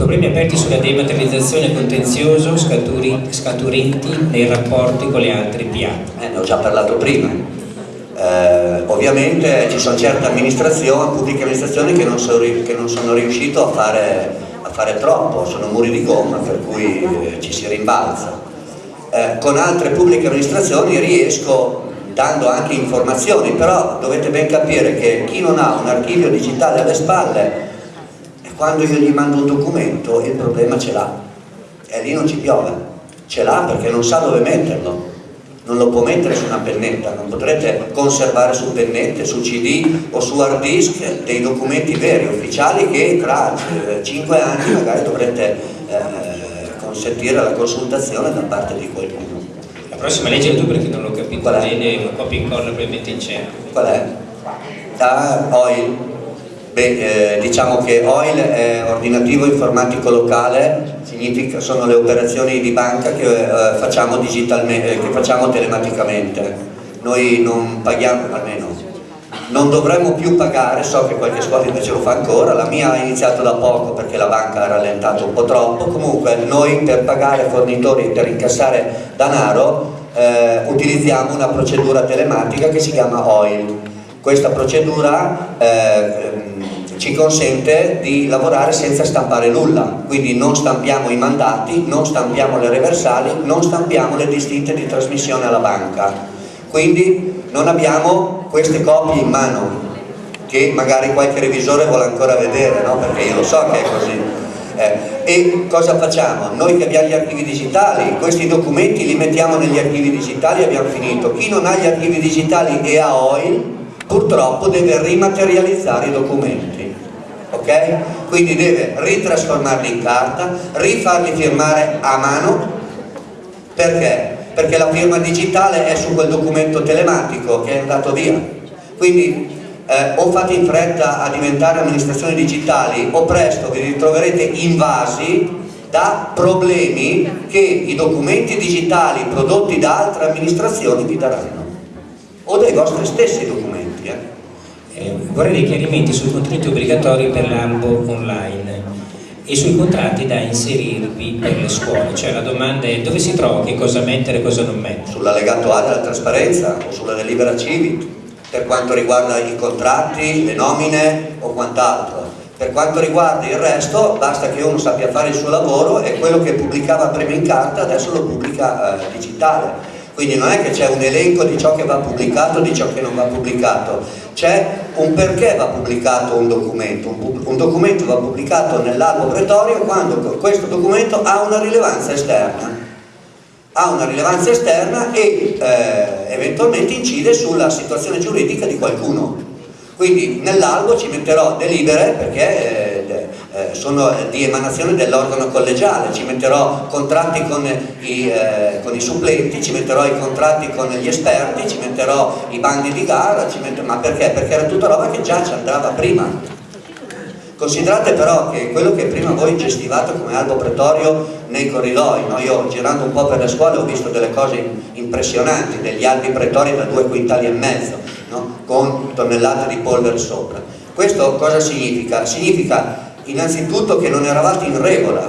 Problemi aperti sulla dematerializzazione contenzioso scaturenti nei rapporti con le altre PA. Eh, ne ho già parlato prima. Eh, ovviamente ci sono certe amministrazioni, pubbliche amministrazioni che non sono, che non sono riuscite a fare, a fare, troppo, sono muri di gomma per cui eh, ci si rimbalza. Eh, con altre pubbliche amministrazioni riesco dando anche informazioni, però dovete ben capire che chi non ha un archivio digitale alle spalle quando io gli mando un documento il problema ce l'ha. E lì non ci piove. Ce l'ha perché non sa dove metterlo. Non lo può mettere su una pennetta. Non potrete conservare su pennette, su cd o su hard disk dei documenti veri, ufficiali che tra 5 eh, anni magari dovrete eh, consentire la consultazione da parte di qualcuno. La prossima legge tu perché non l'ho capito bene una copia incolla probabilmente in cerco qual è? da OIL Beh, eh, diciamo che OIL è ordinativo informatico locale, sono le operazioni di banca che, eh, facciamo, eh, che facciamo telematicamente. Noi non paghiamo, almeno non dovremmo più pagare, so che qualche scuola invece lo fa ancora, la mia ha iniziato da poco perché la banca ha rallentato un po' troppo, comunque noi per pagare fornitori, per incassare denaro, eh, utilizziamo una procedura telematica che si chiama OIL. Questa procedura eh, ci consente di lavorare senza stampare nulla, quindi non stampiamo i mandati, non stampiamo le reversali, non stampiamo le distinte di trasmissione alla banca, quindi non abbiamo queste copie in mano che magari qualche revisore vuole ancora vedere, no? perché io lo so che è così. Eh, e cosa facciamo? Noi che abbiamo gli archivi digitali, questi documenti li mettiamo negli archivi digitali e abbiamo finito. Chi non ha gli archivi digitali e ha OIL, purtroppo deve rimaterializzare i documenti ok? Quindi deve ritrasformarli in carta, rifarli firmare a mano, perché? Perché la firma digitale è su quel documento telematico che è andato via. Quindi eh, o fate in fretta a diventare amministrazioni digitali o presto vi ritroverete invasi da problemi che i documenti digitali prodotti da altre amministrazioni vi daranno o dai vostri stessi documenti. Eh? Vorrei dei chiarimenti sui contenuti obbligatori per l'albo online e sui contratti da inserirvi per le scuole, cioè la domanda è dove si trova, che cosa mettere e cosa non mettere. Sull'allegato A della trasparenza o sulla delibera Civit, per quanto riguarda i contratti, le nomine o quant'altro. Per quanto riguarda il resto, basta che uno sappia fare il suo lavoro e quello che pubblicava prima in carta adesso lo pubblica eh, digitale quindi non è che c'è un elenco di ciò che va pubblicato e di ciò che non va pubblicato, c'è un perché va pubblicato un documento, un, un documento va pubblicato nell'albo pretorio quando questo documento ha una rilevanza esterna, ha una rilevanza esterna e eh, eventualmente incide sulla situazione giuridica di qualcuno. Quindi nell'albo ci metterò delibere perché... Eh, eh, sono di emanazione dell'organo collegiale, ci metterò contratti con i, eh, con i, supplenti, ci metterò i contratti con gli esperti, ci metterò i bandi di gara, metterò, ma perché? Perché era tutta roba che già ci andava prima. Considerate però che quello che prima voi gestivate come albo pretorio nei corridoi, no? io girando un po' per le scuole ho visto delle cose impressionanti, degli albi pretori da due quintali e mezzo, no? con tonnellate di polvere sopra. Questo cosa significa? Significa innanzitutto che non eravate in regola,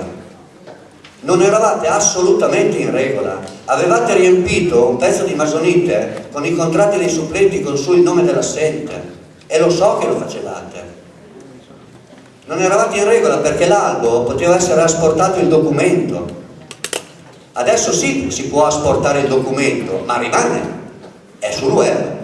non eravate assolutamente in regola, avevate riempito un pezzo di masonite con i contratti dei supplenti con su il nome dell'assente e lo so che lo facevate. Non eravate in regola perché l'albo poteva essere asportato il documento. Adesso sì, si può asportare il documento, ma rimane, è sul web.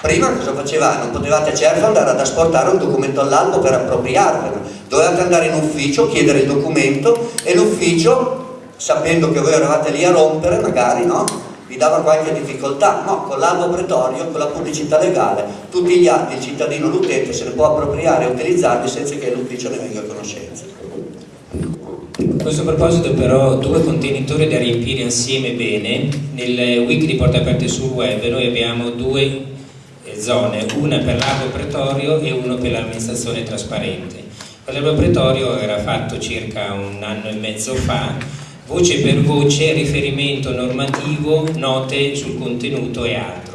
Prima cosa facevate? Non potevate certo andare ad asportare un documento all'albo per appropriarvelo, dovevate andare in ufficio, chiedere il documento e l'ufficio, sapendo che voi eravate lì a rompere, magari, no? vi dava qualche difficoltà, no, con l'albo pretorio, con la pubblicità legale, tutti gli atti, il cittadino, l'utente se ne può appropriare e utilizzarli senza che l'ufficio ne venga a conoscenza. A questo proposito però due contenitori da riempire insieme bene, nel wiki di Porta Aperte sul web noi abbiamo due zone, una per l'Arbo Pretorio e uno per l'amministrazione trasparente. L'Arbo Pretorio era fatto circa un anno e mezzo fa, voce per voce, riferimento normativo, note sul contenuto e altro.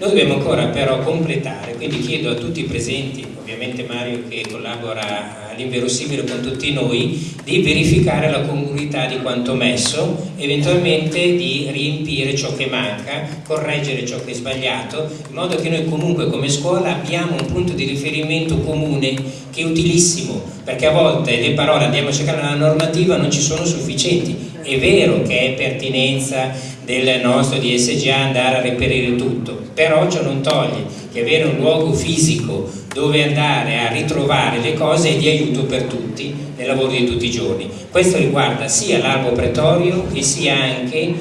Noi dobbiamo ancora però completare, quindi chiedo a tutti i presenti, ovviamente Mario che collabora all'inverosimile con tutti noi, di verificare la congruità di quanto messo, eventualmente di riempire ciò che manca, correggere ciò che è sbagliato, in modo che noi comunque come scuola abbiamo un punto di riferimento comune che è utilissimo, perché a volte le parole andiamo a cercare nella normativa non ci sono sufficienti. È vero che è pertinenza del nostro DSGA andare a reperire tutto, però ciò non toglie che avere un luogo fisico dove andare a ritrovare le cose è di aiuto per tutti nel lavoro di tutti i giorni. Questo riguarda sia l'albo pretorio e sia anche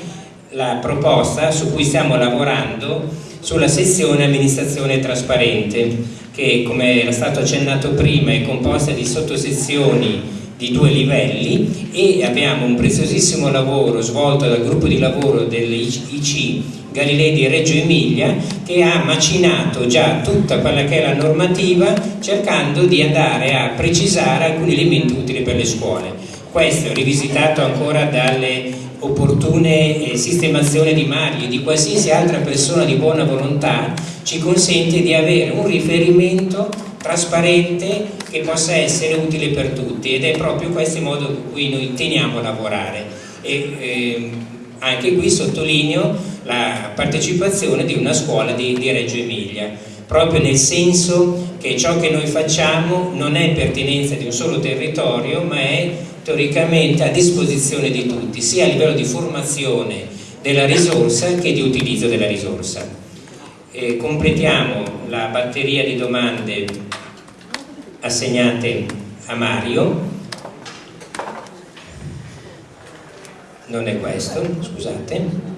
la proposta su cui stiamo lavorando sulla sezione amministrazione trasparente che come era stato accennato prima è composta di sottosezioni di due livelli e abbiamo un preziosissimo lavoro svolto dal gruppo di lavoro dell'IC Galilei di Reggio Emilia che ha macinato già tutta quella che è la normativa cercando di andare a precisare alcuni elementi utili per le scuole. Questo rivisitato ancora dalle opportune eh, sistemazioni di Mario e di qualsiasi altra persona di buona volontà ci consente di avere un riferimento trasparente che possa essere utile per tutti ed è proprio questo il modo con cui noi teniamo a lavorare. E eh, anche qui sottolineo la partecipazione di una scuola di, di Reggio Emilia proprio nel senso che ciò che noi facciamo non è pertinenza di un solo territorio ma è teoricamente a disposizione di tutti sia a livello di formazione della risorsa che di utilizzo della risorsa. E completiamo la batteria di domande assegnate a Mario. Non è questo, scusate.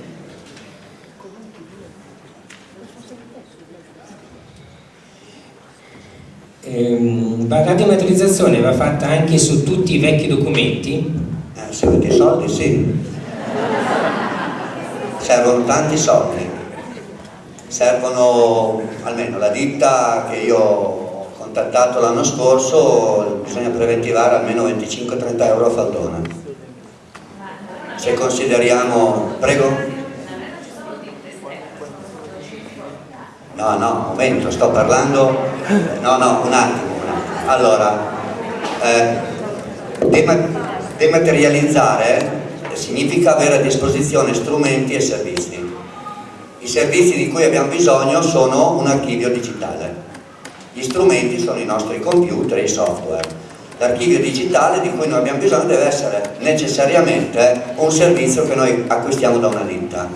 Ehm, la dematerializzazione va fatta anche su tutti i vecchi documenti? Eh, se avete soldi sì. Servono tanti soldi. Servono almeno la ditta che io contattato l'anno scorso bisogna preventivare almeno 25-30 euro a faldone se consideriamo prego no no un momento sto parlando no no un attimo, un attimo. allora eh, dematerializzare significa avere a disposizione strumenti e servizi i servizi di cui abbiamo bisogno sono un archivio digitale. Gli strumenti sono i nostri computer e i software. L'archivio digitale di cui noi abbiamo bisogno deve essere necessariamente un servizio che noi acquistiamo da una ditta.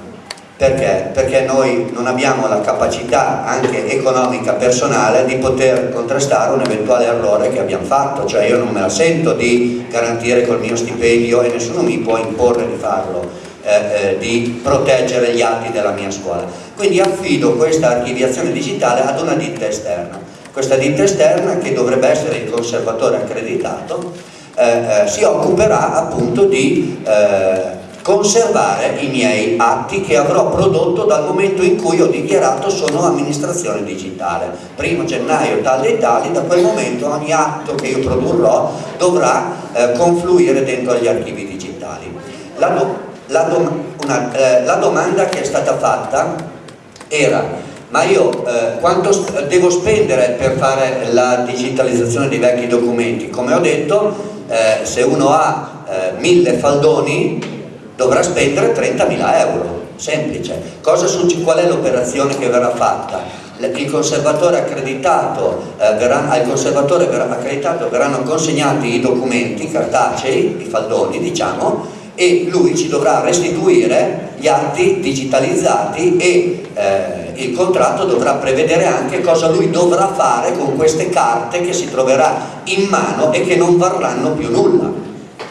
Perché? Perché noi non abbiamo la capacità anche economica personale di poter contrastare un eventuale errore che abbiamo fatto, cioè io non me la sento di garantire col mio stipendio e nessuno mi può imporre di farlo eh, eh, di proteggere gli atti della mia scuola. Quindi affido questa archiviazione digitale ad una ditta esterna. Questa ditta esterna, che dovrebbe essere il conservatore accreditato, eh, eh si occuperà appunto di eh, conservare i miei atti che avrò prodotto dal momento in cui ho dichiarato sono amministrazione digitale. Primo gennaio tale e tali, da quel momento ogni atto che io produrrò dovrà eh, confluire dentro agli archivi digitali. La, la, dom una, eh, la, domanda che è stata fatta era ma io eh, quanto devo spendere per fare la digitalizzazione dei vecchi documenti? Come ho detto, eh, se uno ha eh, mille faldoni dovrà spendere 30.000 euro, semplice. Cosa qual è l'operazione che verrà fatta? il conservatore accreditato, eh, verrà, al conservatore verrà accreditato verranno consegnati i documenti cartacei, i faldoni diciamo, e lui ci dovrà restituire gli atti digitalizzati e eh, il contratto dovrà prevedere anche cosa lui dovrà fare con queste carte che si troverà in mano e che non varranno più nulla